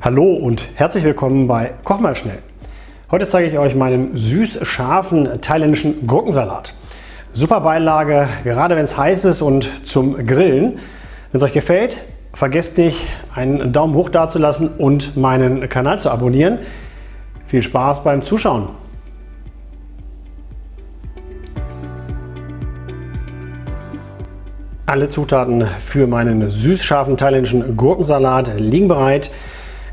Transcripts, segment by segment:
Hallo und herzlich willkommen bei Koch mal schnell. Heute zeige ich euch meinen süß-scharfen thailändischen Gurkensalat. Super Beilage, gerade wenn es heiß ist und zum Grillen. Wenn es euch gefällt, vergesst nicht, einen Daumen hoch dazulassen und meinen Kanal zu abonnieren. Viel Spaß beim Zuschauen! Alle Zutaten für meinen süß-scharfen thailändischen Gurkensalat liegen bereit.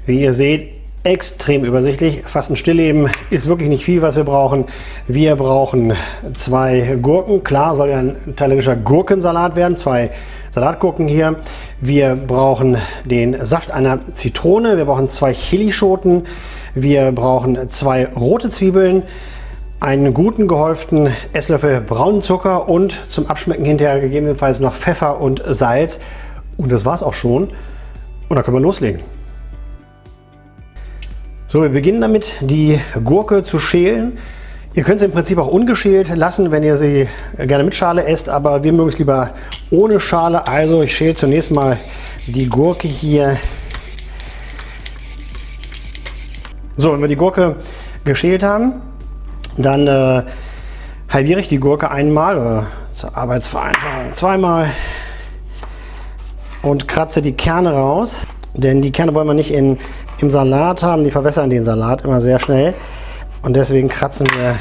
Wie ihr seht, extrem übersichtlich. Fast ein Stillleben ist wirklich nicht viel, was wir brauchen. Wir brauchen zwei Gurken. Klar soll ja ein thailändischer Gurkensalat werden. Zwei Salatgurken hier. Wir brauchen den Saft einer Zitrone. Wir brauchen zwei Chilischoten. Wir brauchen zwei rote Zwiebeln einen guten gehäuften Esslöffel braunen Zucker und zum Abschmecken hinterher gegebenenfalls noch Pfeffer und Salz. Und das war es auch schon. Und dann können wir loslegen. So, wir beginnen damit, die Gurke zu schälen. Ihr könnt sie im Prinzip auch ungeschält lassen, wenn ihr sie gerne mit Schale esst, aber wir mögen es lieber ohne Schale. Also ich schäle zunächst mal die Gurke hier. So, wenn wir die Gurke geschält haben, dann äh, halbiere ich die Gurke einmal oder zur Arbeitsvereinfachung zweimal und kratze die Kerne raus. Denn die Kerne wollen wir nicht in, im Salat haben, die verwässern den Salat immer sehr schnell. Und deswegen kratzen wir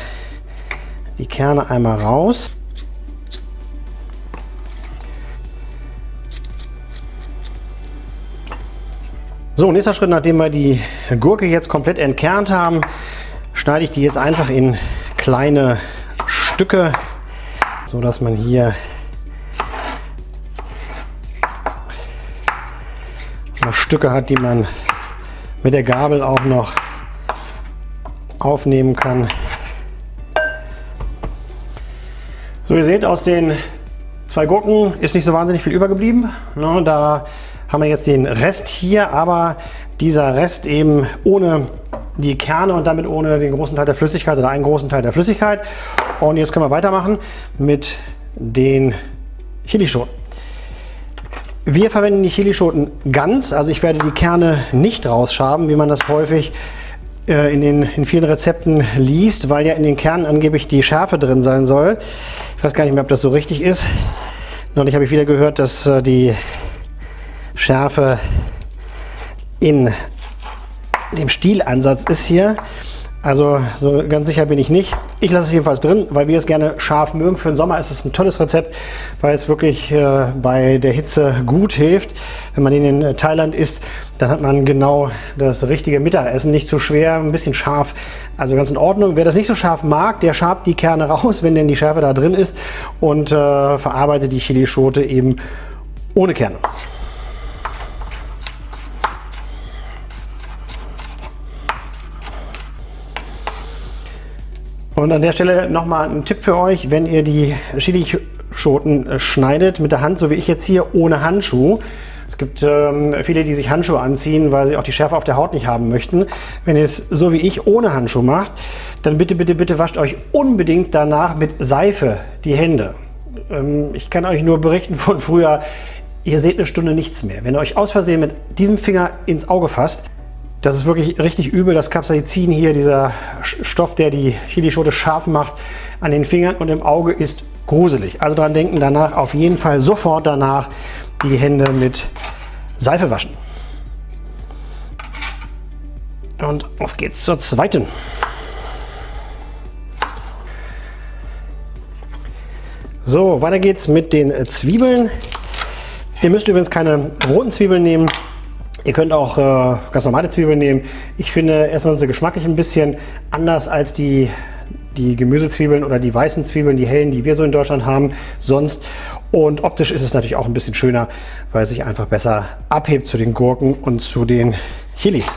die Kerne einmal raus. So, nächster Schritt, nachdem wir die Gurke jetzt komplett entkernt haben, schneide ich die jetzt einfach in kleine Stücke, so dass man hier Stücke hat, die man mit der Gabel auch noch aufnehmen kann. So, ihr seht, aus den zwei Gurken ist nicht so wahnsinnig viel übergeblieben. Ne, da haben wir jetzt den Rest hier, aber dieser Rest eben ohne die Kerne und damit ohne den großen Teil der Flüssigkeit oder einen großen Teil der Flüssigkeit. Und jetzt können wir weitermachen mit den Chilischoten. Wir verwenden die Chilischoten ganz, also ich werde die Kerne nicht rausschaben, wie man das häufig äh, in, den, in vielen Rezepten liest, weil ja in den Kernen angeblich die Schärfe drin sein soll. Ich weiß gar nicht mehr, ob das so richtig ist. Neulich habe ich wieder gehört, dass äh, die Schärfe in dem Stielansatz ist hier. Also so ganz sicher bin ich nicht. Ich lasse es jedenfalls drin, weil wir es gerne scharf mögen. Für den Sommer ist es ein tolles Rezept, weil es wirklich äh, bei der Hitze gut hilft. Wenn man ihn in Thailand isst, dann hat man genau das richtige Mittagessen. Nicht zu schwer, ein bisschen scharf, also ganz in Ordnung. Wer das nicht so scharf mag, der schabt die Kerne raus, wenn denn die Schärfe da drin ist und äh, verarbeitet die Chilischote eben ohne Kerne. Und an der Stelle nochmal ein Tipp für euch, wenn ihr die Chilischoten äh, schneidet mit der Hand, so wie ich jetzt hier, ohne Handschuh. Es gibt ähm, viele, die sich Handschuhe anziehen, weil sie auch die Schärfe auf der Haut nicht haben möchten. Wenn ihr es so wie ich ohne Handschuh macht, dann bitte, bitte, bitte wascht euch unbedingt danach mit Seife die Hände. Ähm, ich kann euch nur berichten von früher, ihr seht eine Stunde nichts mehr. Wenn ihr euch aus Versehen mit diesem Finger ins Auge fasst, das ist wirklich richtig übel, das Capsaicin hier, dieser Stoff, der die Chilischote scharf macht an den Fingern und im Auge ist gruselig. Also daran denken, danach auf jeden Fall sofort danach die Hände mit Seife waschen. Und auf geht's zur zweiten. So, weiter geht's mit den Zwiebeln. Ihr müsst übrigens keine roten Zwiebeln nehmen. Ihr könnt auch äh, ganz normale Zwiebeln nehmen. Ich finde, erstmal sind sie geschmacklich ein bisschen anders als die, die Gemüsezwiebeln oder die weißen Zwiebeln, die hellen, die wir so in Deutschland haben, sonst. Und optisch ist es natürlich auch ein bisschen schöner, weil es sich einfach besser abhebt zu den Gurken und zu den Chilis.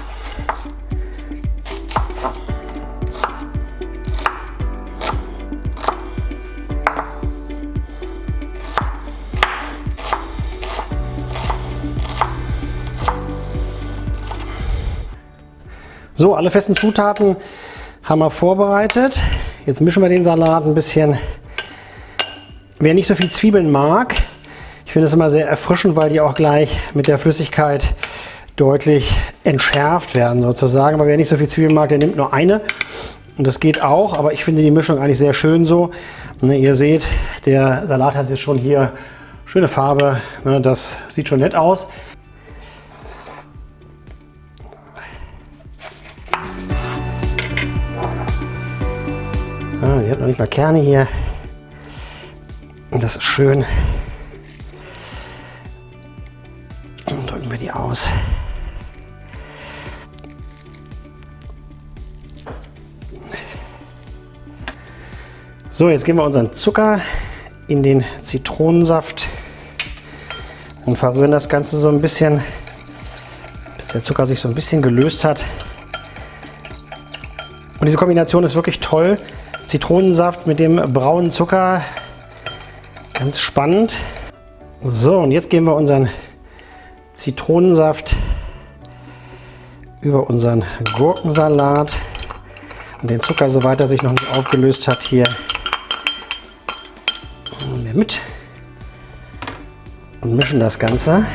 So, alle festen Zutaten haben wir vorbereitet. Jetzt mischen wir den Salat ein bisschen. Wer nicht so viel Zwiebeln mag, ich finde es immer sehr erfrischend, weil die auch gleich mit der Flüssigkeit deutlich entschärft werden sozusagen. Aber wer nicht so viel Zwiebeln mag, der nimmt nur eine. Und das geht auch, aber ich finde die Mischung eigentlich sehr schön so. Ne, ihr seht, der Salat hat jetzt schon hier schöne Farbe. Ne, das sieht schon nett aus. Die hat noch nicht mal Kerne hier. Und das ist schön. Und drücken wir die aus. So, jetzt geben wir unseren Zucker in den Zitronensaft und verrühren das Ganze so ein bisschen, bis der Zucker sich so ein bisschen gelöst hat. Und diese Kombination ist wirklich toll. Zitronensaft mit dem braunen Zucker, ganz spannend. So, und jetzt geben wir unseren Zitronensaft über unseren Gurkensalat und den Zucker, soweit er sich noch nicht aufgelöst hat, hier mit und mischen das Ganze.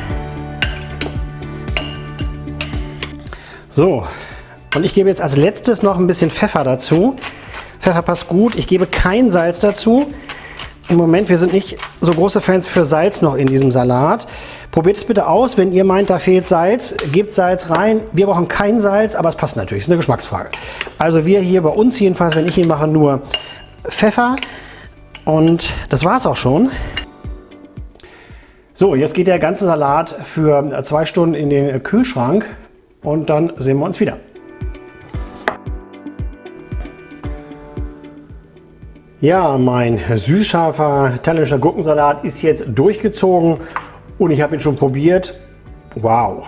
So, und ich gebe jetzt als letztes noch ein bisschen Pfeffer dazu. Pfeffer passt gut. Ich gebe kein Salz dazu. Im Moment, wir sind nicht so große Fans für Salz noch in diesem Salat. Probiert es bitte aus, wenn ihr meint, da fehlt Salz, gebt Salz rein. Wir brauchen kein Salz, aber es passt natürlich, ist eine Geschmacksfrage. Also wir hier bei uns jedenfalls, wenn ich ihn mache, nur Pfeffer. Und das war es auch schon. So, jetzt geht der ganze Salat für zwei Stunden in den Kühlschrank und dann sehen wir uns wieder. Ja, mein süßscharfer thailändischer Gurkensalat ist jetzt durchgezogen und ich habe ihn schon probiert. Wow!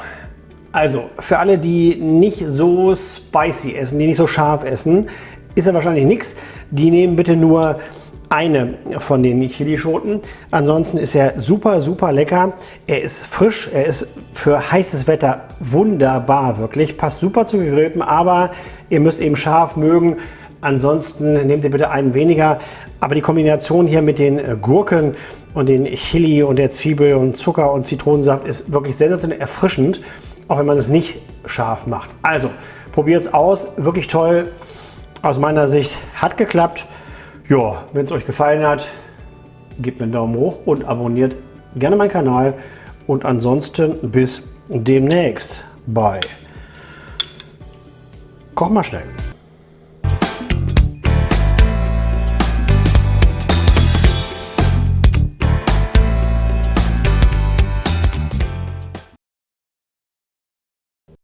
Also, für alle, die nicht so spicy essen, die nicht so scharf essen, ist er wahrscheinlich nichts. Die nehmen bitte nur eine von den Chilischoten. Ansonsten ist er super, super lecker. Er ist frisch, er ist für heißes Wetter wunderbar, wirklich. Passt super zu gegrillten, aber ihr müsst eben scharf mögen. Ansonsten nehmt ihr bitte einen weniger. Aber die Kombination hier mit den äh, Gurken und den Chili und der Zwiebel und Zucker und Zitronensaft ist wirklich sensationell erfrischend, auch wenn man es nicht scharf macht. Also probiert es aus, wirklich toll. Aus meiner Sicht hat geklappt. Ja, wenn es euch gefallen hat, gebt mir einen Daumen hoch und abonniert gerne meinen Kanal. Und ansonsten bis demnächst bei Koch mal schnell.